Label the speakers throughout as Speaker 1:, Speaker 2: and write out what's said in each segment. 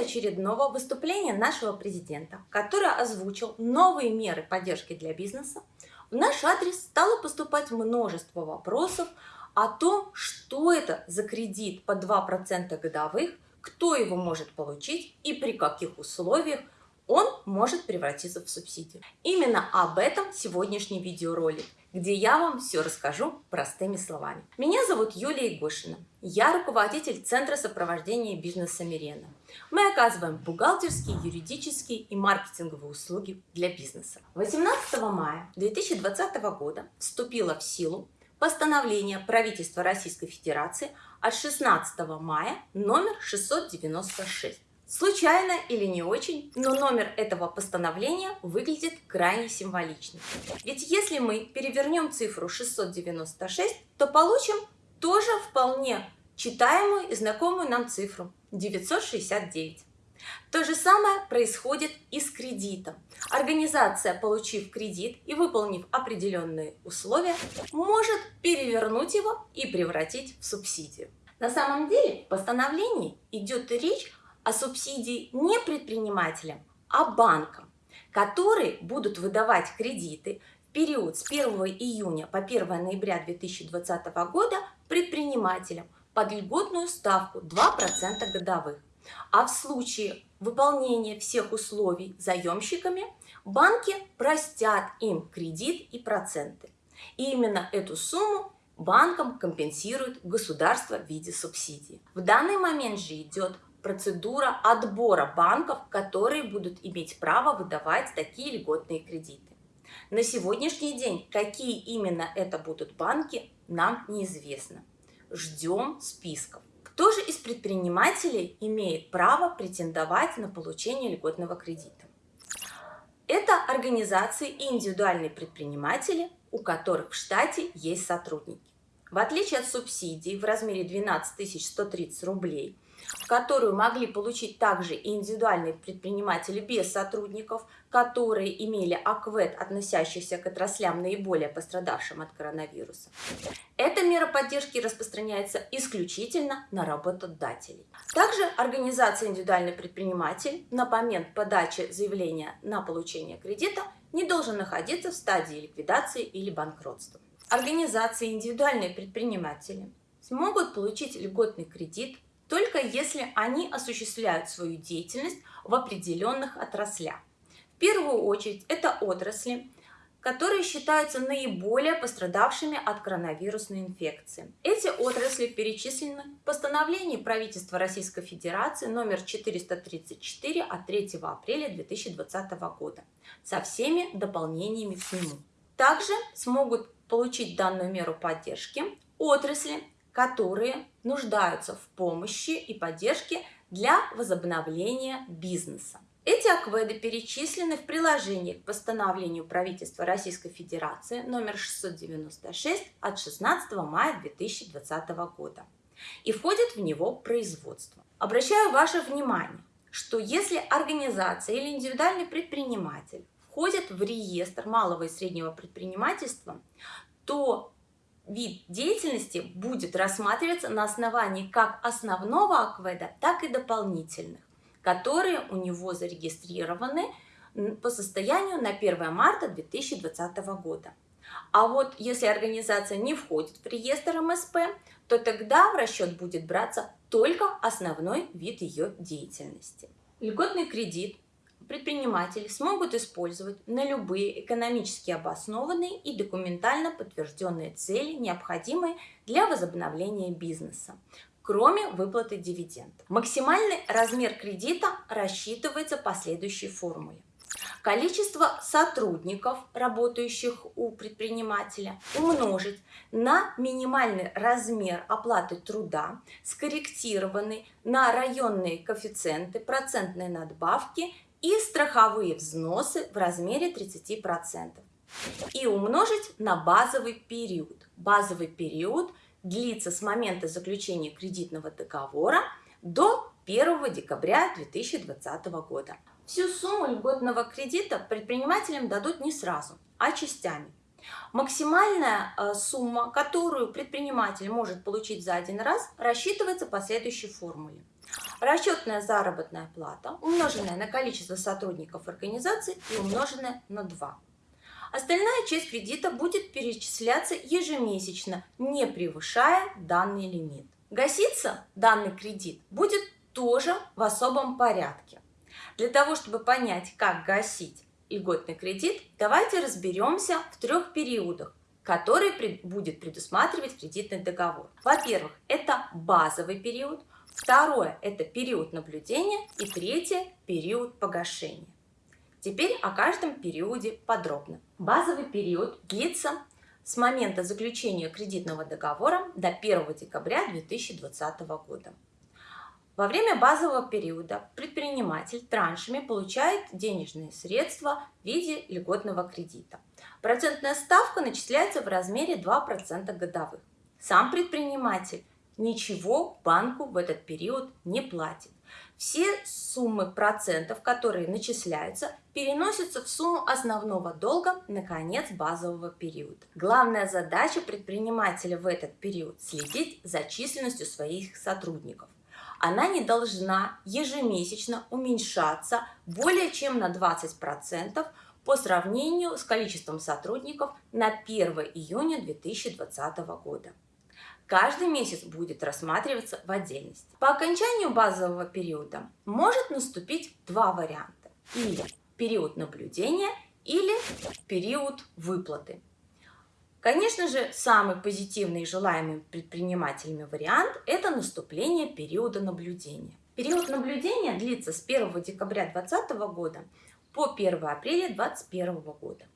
Speaker 1: ходе очередного выступления нашего президента, который озвучил новые меры поддержки для бизнеса, в наш адрес стало поступать множество вопросов о том, что это за кредит по 2% годовых, кто его может получить и при каких условиях он может превратиться в субсидию. Именно об этом сегодняшний видеоролик, где я вам все расскажу простыми словами. Меня зовут Юлия Егошина. Я руководитель Центра сопровождения бизнеса Мирена. Мы оказываем бухгалтерские, юридические и маркетинговые услуги для бизнеса. 18 мая 2020 года вступило в силу постановление правительства Российской Федерации от 16 мая номер 696 Случайно или не очень, но номер этого постановления выглядит крайне символично. Ведь если мы перевернем цифру 696, то получим тоже вполне читаемую и знакомую нам цифру 969. То же самое происходит и с кредитом. Организация, получив кредит и выполнив определенные условия, может перевернуть его и превратить в субсидию. На самом деле в постановлении идет речь о субсидии не предпринимателям, а банкам, которые будут выдавать кредиты в период с 1 июня по 1 ноября 2020 года предпринимателям под льготную ставку 2% годовых. А в случае выполнения всех условий заемщиками банки простят им кредит и проценты. И именно эту сумму банкам компенсирует государство в виде субсидии. В данный момент же идет процедура отбора банков, которые будут иметь право выдавать такие льготные кредиты. На сегодняшний день, какие именно это будут банки, нам неизвестно. Ждем списков. Кто же из предпринимателей имеет право претендовать на получение льготного кредита? Это организации и индивидуальные предприниматели, у которых в штате есть сотрудники. В отличие от субсидий в размере 12 130 рублей – которую могли получить также и индивидуальные предприниматели без сотрудников, которые имели АКВЭД, относящийся к отраслям наиболее пострадавшим от коронавируса. Эта мера поддержки распространяется исключительно на работодателей. Также организация «Индивидуальный предприниматель» на момент подачи заявления на получение кредита не должен находиться в стадии ликвидации или банкротства. Организации «Индивидуальные предприниматели» смогут получить льготный кредит только если они осуществляют свою деятельность в определенных отраслях. В первую очередь это отрасли, которые считаются наиболее пострадавшими от коронавирусной инфекции. Эти отрасли перечислены в постановлении правительства Российской Федерации номер 434 от 3 апреля 2020 года со всеми дополнениями к нему. Также смогут получить данную меру поддержки отрасли, которые нуждаются в помощи и поддержке для возобновления бизнеса. Эти акведы перечислены в приложении к постановлению правительства Российской Федерации номер 696 от 16 мая 2020 года и входит в него производство. Обращаю ваше внимание, что если организация или индивидуальный предприниматель входят в реестр малого и среднего предпринимательства, то вид деятельности будет рассматриваться на основании как основного акведа, так и дополнительных, которые у него зарегистрированы по состоянию на 1 марта 2020 года. А вот если организация не входит в реестр МСП, то тогда в расчет будет браться только основной вид ее деятельности. Льготный кредит предприниматели смогут использовать на любые экономически обоснованные и документально подтвержденные цели, необходимые для возобновления бизнеса, кроме выплаты дивидендов. Максимальный размер кредита рассчитывается по следующей формуле. Количество сотрудников, работающих у предпринимателя, умножить на минимальный размер оплаты труда, скорректированный на районные коэффициенты, процентные надбавки и страховые взносы в размере 30% и умножить на базовый период. Базовый период длится с момента заключения кредитного договора до 1 декабря 2020 года. Всю сумму льготного кредита предпринимателям дадут не сразу, а частями. Максимальная э, сумма, которую предприниматель может получить за один раз, рассчитывается по следующей формуле. Расчетная заработная плата, умноженная на количество сотрудников организации и умноженная на 2. Остальная часть кредита будет перечисляться ежемесячно, не превышая данный лимит. Гаситься данный кредит будет тоже в особом порядке. Для того, чтобы понять, как гасить льготный кредит, давайте разберемся в трех периодах, которые будет предусматривать кредитный договор. Во-первых, это базовый период, второе – это период наблюдения и третье – период погашения. Теперь о каждом периоде подробно. Базовый период длится с момента заключения кредитного договора до 1 декабря 2020 года. Во время базового периода предприниматель траншами получает денежные средства в виде льготного кредита. Процентная ставка начисляется в размере 2% годовых. Сам предприниматель ничего банку в этот период не платит. Все суммы процентов, которые начисляются, переносятся в сумму основного долга на конец базового периода. Главная задача предпринимателя в этот период – следить за численностью своих сотрудников. Она не должна ежемесячно уменьшаться более чем на 20% по сравнению с количеством сотрудников на 1 июня 2020 года каждый месяц будет рассматриваться в отдельности. По окончанию базового периода может наступить два варианта. Или период наблюдения, или период выплаты. Конечно же, самый позитивный и желаемый предпринимателями вариант – это наступление периода наблюдения. Период наблюдения длится с 1 декабря 2020 года по 1 апреля 2021 года.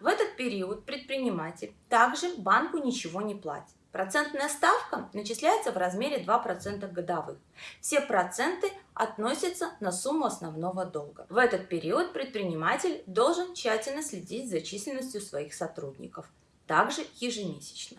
Speaker 1: В этот период предприниматель также банку ничего не платит. Процентная ставка начисляется в размере 2% годовых. Все проценты относятся на сумму основного долга. В этот период предприниматель должен тщательно следить за численностью своих сотрудников, также ежемесячно.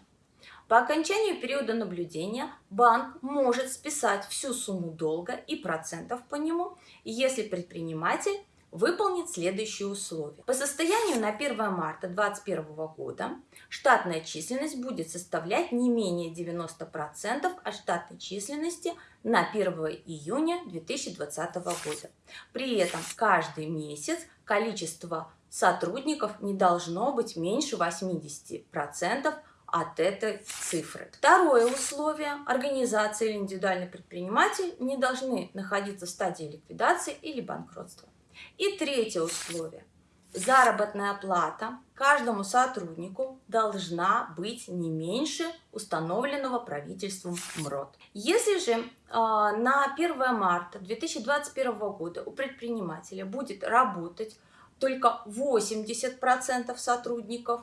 Speaker 1: По окончанию периода наблюдения банк может списать всю сумму долга и процентов по нему, если предприниматель выполнит следующие условия. По состоянию на 1 марта 2021 года штатная численность будет составлять не менее 90% от штатной численности на 1 июня 2020 года. При этом каждый месяц количество сотрудников не должно быть меньше 80% от этой цифры. Второе условие. Организация или индивидуальный предприниматель не должны находиться в стадии ликвидации или банкротства. И третье условие. Заработная плата каждому сотруднику должна быть не меньше установленного правительством МРОД. Если же э, на 1 марта 2021 года у предпринимателя будет работать только 80% сотрудников,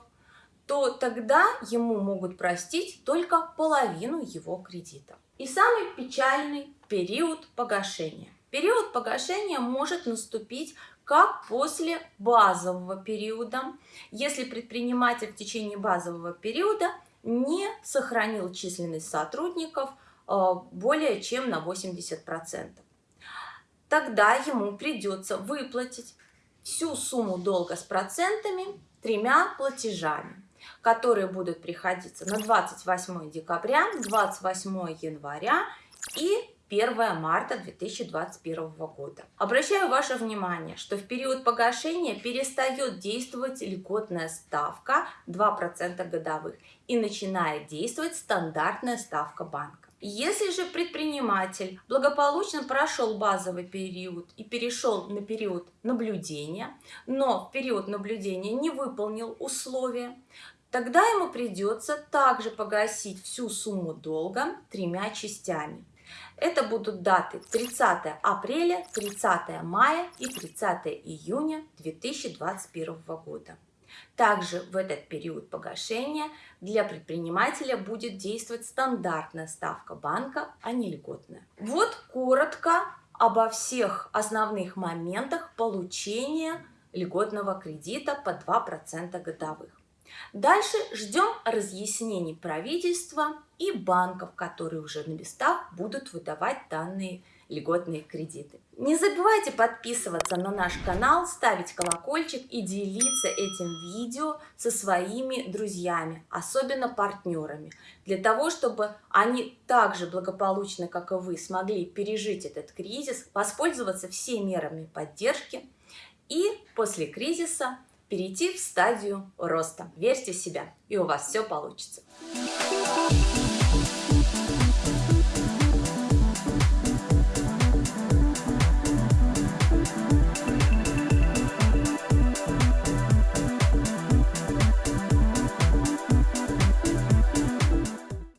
Speaker 1: то тогда ему могут простить только половину его кредита. И самый печальный период погашения. Период погашения может наступить как после базового периода, если предприниматель в течение базового периода не сохранил численность сотрудников э, более чем на 80%. Тогда ему придется выплатить всю сумму долга с процентами тремя платежами, которые будут приходиться на 28 декабря, 28 января и 1 марта 2021 года. Обращаю ваше внимание, что в период погашения перестает действовать льготная ставка 2% годовых и начинает действовать стандартная ставка банка. Если же предприниматель благополучно прошел базовый период и перешел на период наблюдения, но в период наблюдения не выполнил условия, тогда ему придется также погасить всю сумму долга тремя частями. Это будут даты 30 апреля, 30 мая и 30 июня 2021 года. Также в этот период погашения для предпринимателя будет действовать стандартная ставка банка, а не льготная. Вот коротко обо всех основных моментах получения льготного кредита по 2% годовых. Дальше ждем разъяснений правительства и банков, которые уже на местах будут выдавать данные льготные кредиты. Не забывайте подписываться на наш канал, ставить колокольчик и делиться этим видео со своими друзьями, особенно партнерами, для того, чтобы они так же благополучно, как и вы, смогли пережить этот кризис, воспользоваться всеми мерами поддержки и после кризиса перейти в стадию роста. Верьте в себя, и у вас все получится. Thank you.